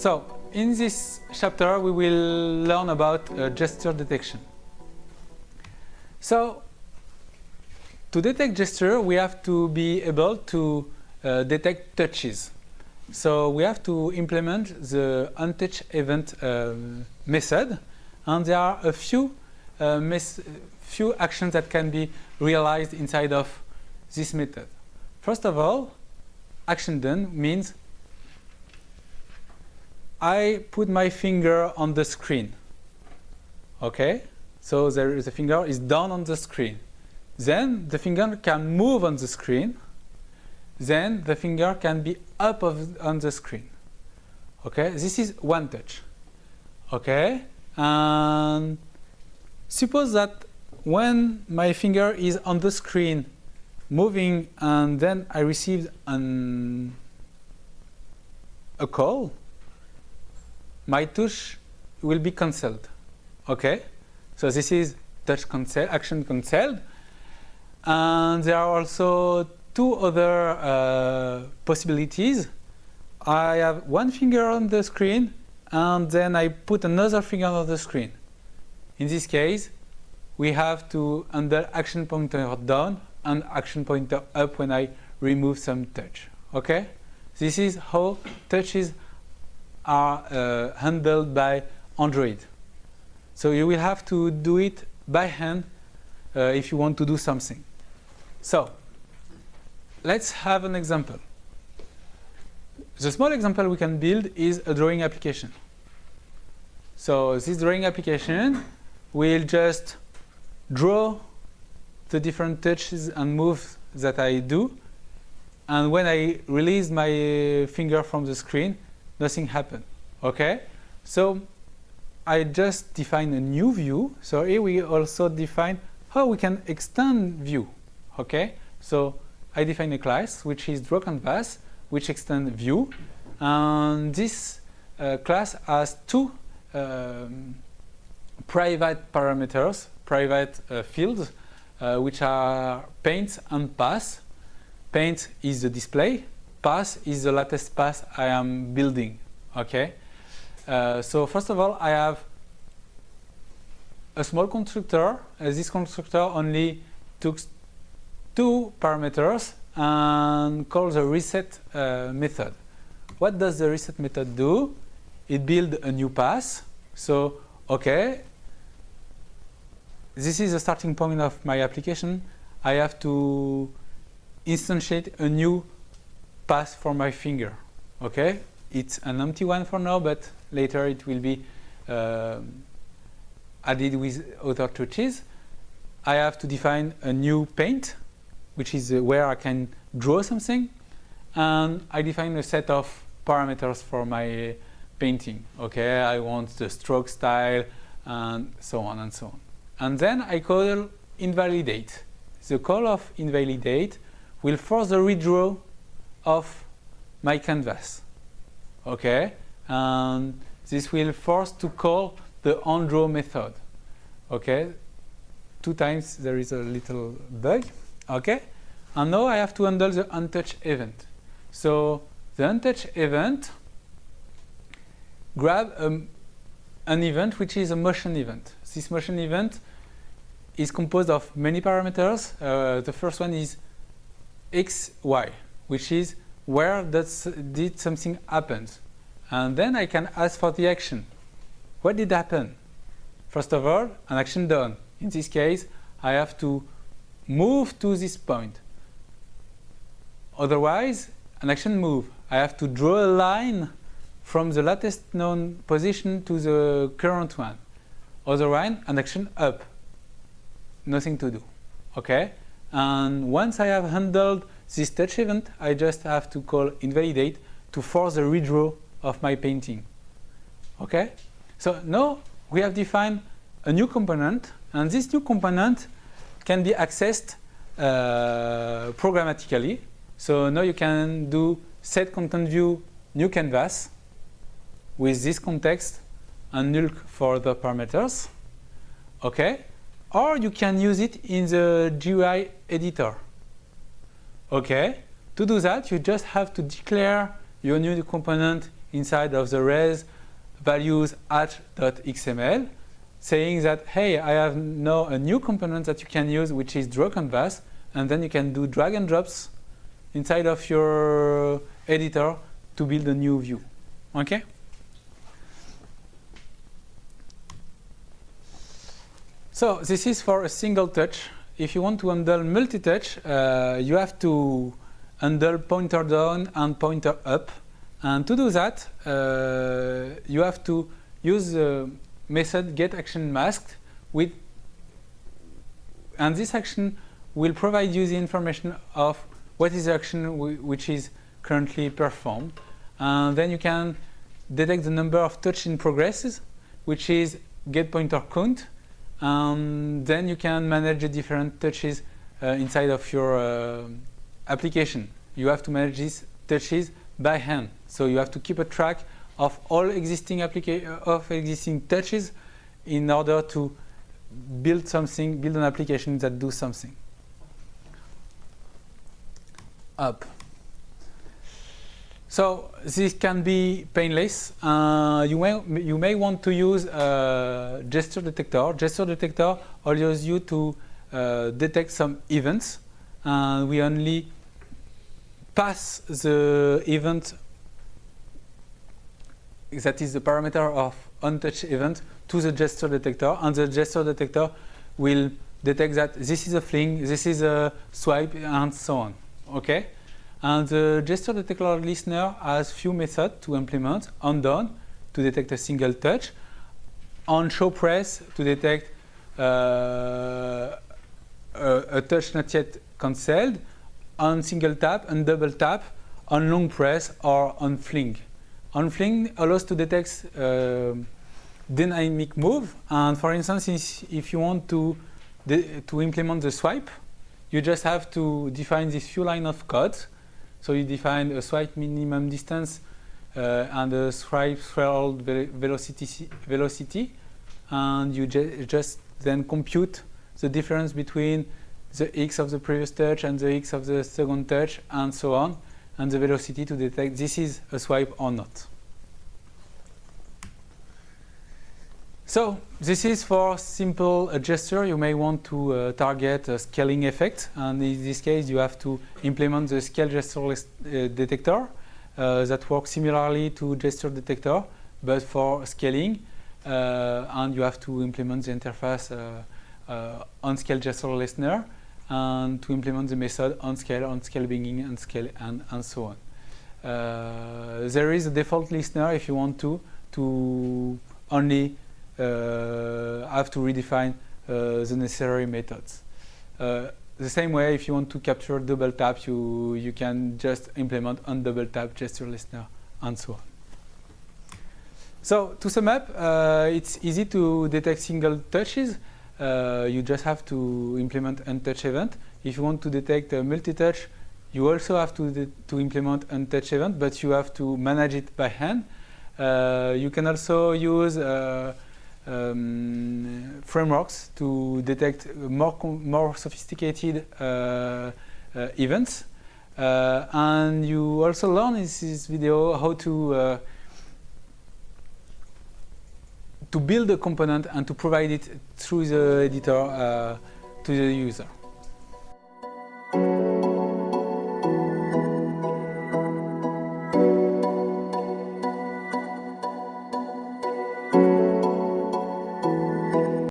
So, in this chapter we will learn about uh, gesture detection. So, to detect gesture we have to be able to uh, detect touches. So we have to implement the onTouchEvent uh, method and there are a few uh, few actions that can be realized inside of this method. First of all, action down means I put my finger on the screen. Okay, so there is a finger is down on the screen. Then the finger can move on the screen. Then the finger can be up of, on the screen. Okay, this is one touch. Okay, and suppose that when my finger is on the screen moving and then I received an, a call, my touch will be cancelled. Okay? So this is touch cancel, action cancelled. And there are also two other uh, possibilities. I have one finger on the screen and then I put another finger on the screen. In this case, we have to under action pointer down and action pointer up when I remove some touch. Okay? This is how touches are uh, handled by Android. So you will have to do it by hand uh, if you want to do something. So let's have an example. The small example we can build is a drawing application. So this drawing application will just draw the different touches and moves that I do. And when I release my finger from the screen, nothing happened. Okay? So I just define a new view. So here we also define how we can extend view. Okay? So I define a class which is draw canvas, which extend view. And this uh, class has two um, private parameters, private uh, fields, uh, which are paint and path. Paint is the display, path is the latest path I am building. Okay. Uh, so first of all, I have a small constructor. Uh, this constructor only took two parameters and calls the reset uh, method. What does the reset method do? It builds a new path. So, okay, this is the starting point of my application. I have to instantiate a new path for my finger. Okay, it's an empty one for now, but later it will be uh, added with other touches. I have to define a new paint, which is uh, where I can draw something, and I define a set of parameters for my painting. Okay, I want the stroke style, and so on and so on. And then I call invalidate. The call of invalidate will force the redraw of my canvas. Okay, and this will force to call the onDraw method. Okay, two times there is a little bug. Okay, and now I have to handle the onTouchEvent. So the onTouchEvent grab um, an event which is a motion event. This motion event is composed of many parameters. Uh, the first one is x, y, which is where that's, did something happen. And then I can ask for the action. What did happen? First of all, an action down. In this case, I have to move to this point. Otherwise, an action move. I have to draw a line from the latest known position to the current one. Otherwise, an action up nothing to do. Okay? And once I have handled this touch event, I just have to call invalidate to force the redraw of my painting. Okay? So now we have defined a new component, and this new component can be accessed uh, programmatically. So now you can do set content view new canvas with this context and null for the parameters. Okay? or you can use it in the GUI editor. Okay, to do that you just have to declare your new component inside of the res values at.xml saying that, hey, I have now a new component that you can use, which is draw canvas, and then you can do drag and drops inside of your editor to build a new view. Okay? So this is for a single touch. If you want to handle multi-touch, uh, you have to handle pointer down and pointer up. And to do that, uh, you have to use the method get action masked with, and this action will provide you the information of what is the action which is currently performed. And then you can detect the number of touch in progresses, which is get pointer count. And then you can manage the different touches uh, inside of your uh, application. You have to manage these touches by hand. So you have to keep a track of all existing of existing touches in order to build something, build an application that do something. Up. So this can be painless. Uh, you may you may want to use a gesture detector. Gesture detector allows you to uh, detect some events, and we only pass the event that is the parameter of untouched event to the gesture detector, and the gesture detector will detect that this is a fling, this is a swipe, and so on. Okay, and the gesture detector listener has few methods to implement: on down to detect a single touch, on show press to detect uh, a, a touch not yet cancelled, on single tap and double tap, on long press or on fling. On fling allows to detect uh, dynamic move. And for instance, if you want to, to implement the swipe, you just have to define this few line of code. So you define a swipe minimum distance uh, and a swipe threshold velocity, velocity, and you ju just then compute the difference between the x of the previous touch and the x of the second touch, and so on and the velocity to detect this is a swipe or not. So this is for simple gesture. You may want to uh, target a scaling effect. And in this case, you have to implement the scale gesture uh, detector uh, that works similarly to gesture detector, but for scaling. Uh, and you have to implement the interface uh, uh, on scale gesture listener and to implement the method on scale, on scale beginning, on scale, and, and so on. Uh, there is a default listener if you want to, to only uh, have to redefine uh, the necessary methods. Uh, the same way, if you want to capture double tap, you, you can just implement on double tap gesture listener and so on. So to sum up, uh, it's easy to detect single touches uh, you just have to implement onTouchEvent. If you want to detect a multi-touch, you also have to, to implement onTouchEvent, but you have to manage it by hand. Uh, you can also use uh, um, frameworks to detect more, more sophisticated uh, uh, events. Uh, and you also learn in this video how to to build a component and to provide it through the editor to the user.